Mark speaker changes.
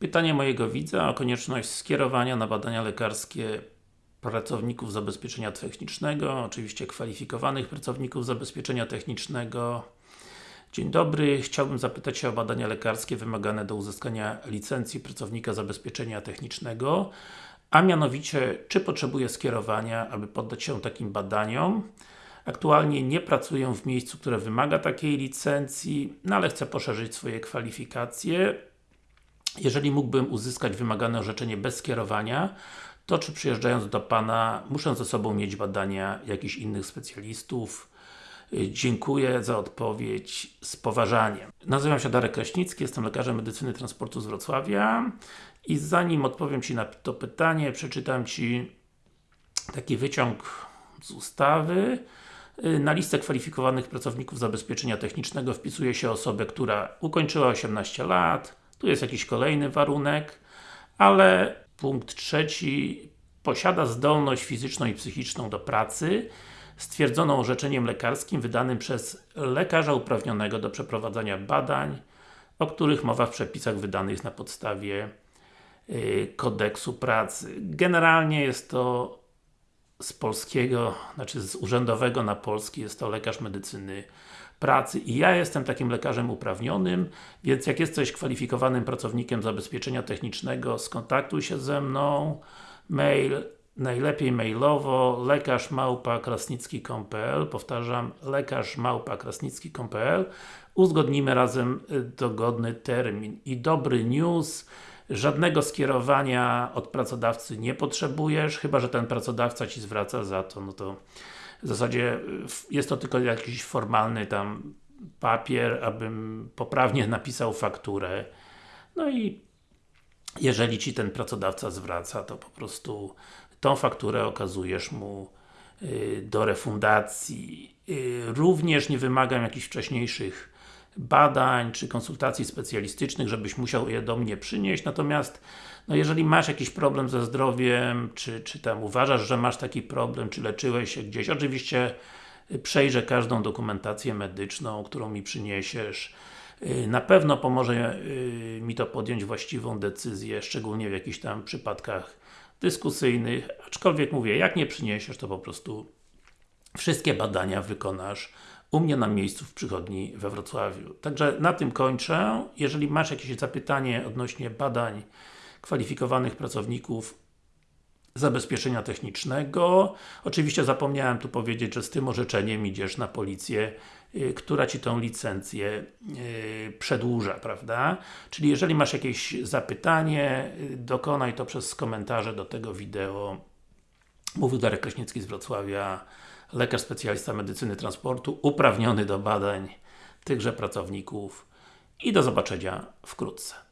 Speaker 1: Pytanie mojego widza o konieczność skierowania na badania lekarskie pracowników zabezpieczenia technicznego, oczywiście kwalifikowanych pracowników zabezpieczenia technicznego. Dzień dobry, chciałbym zapytać się o badania lekarskie wymagane do uzyskania licencji pracownika zabezpieczenia technicznego, a mianowicie, czy potrzebuję skierowania, aby poddać się takim badaniom. Aktualnie nie pracuję w miejscu, które wymaga takiej licencji, no ale chcę poszerzyć swoje kwalifikacje. Jeżeli mógłbym uzyskać wymagane orzeczenie bez skierowania, to czy przyjeżdżając do Pana muszę ze sobą mieć badania jakichś innych specjalistów? Dziękuję za odpowiedź z poważaniem. Nazywam się Darek Kraśnicki, jestem lekarzem medycyny transportu z Wrocławia i zanim odpowiem Ci na to pytanie, przeczytam Ci taki wyciąg z ustawy. Na listę kwalifikowanych pracowników zabezpieczenia technicznego wpisuje się osobę, która ukończyła 18 lat, tu jest jakiś kolejny warunek, ale punkt trzeci posiada zdolność fizyczną i psychiczną do pracy stwierdzoną orzeczeniem lekarskim wydanym przez lekarza uprawnionego do przeprowadzania badań, o których mowa w przepisach wydanych na podstawie yy, kodeksu pracy. Generalnie jest to z polskiego, znaczy z urzędowego na polski jest to lekarz medycyny pracy i ja jestem takim lekarzem uprawnionym, więc jak jesteś kwalifikowanym pracownikiem zabezpieczenia technicznego, skontaktuj się ze mną, mail, najlepiej mailowo lekarz małpa krasnicki.pl powtarzam, lekarz małpa krasnicki.pl uzgodnimy razem y, dogodny termin. I dobry news żadnego skierowania od pracodawcy nie potrzebujesz, chyba że ten pracodawca Ci zwraca za to, no to w zasadzie jest to tylko jakiś formalny tam papier, abym poprawnie napisał fakturę. No i jeżeli Ci ten pracodawca zwraca, to po prostu tą fakturę okazujesz mu y, do refundacji. Y, również nie wymagam jakichś wcześniejszych badań, czy konsultacji specjalistycznych, żebyś musiał je do mnie przynieść, natomiast no jeżeli masz jakiś problem ze zdrowiem, czy, czy tam uważasz, że masz taki problem, czy leczyłeś się gdzieś, oczywiście y, przejrzę każdą dokumentację medyczną, którą mi przyniesiesz. Y, na pewno pomoże y, mi to podjąć właściwą decyzję, szczególnie w jakichś tam przypadkach dyskusyjnych, aczkolwiek mówię, jak nie przyniesiesz, to po prostu wszystkie badania wykonasz u mnie na miejscu w przychodni we Wrocławiu. Także na tym kończę. Jeżeli masz jakieś zapytanie odnośnie badań kwalifikowanych pracowników zabezpieczenia technicznego. Oczywiście zapomniałem tu powiedzieć, że z tym orzeczeniem idziesz na policję, yy, która Ci tą licencję yy, przedłuża, prawda? Czyli jeżeli masz jakieś zapytanie, yy, dokonaj to przez komentarze do tego wideo. Mówił Darek Kraśnicki z Wrocławia, lekarz specjalista medycyny transportu, uprawniony do badań tychże pracowników i do zobaczenia wkrótce.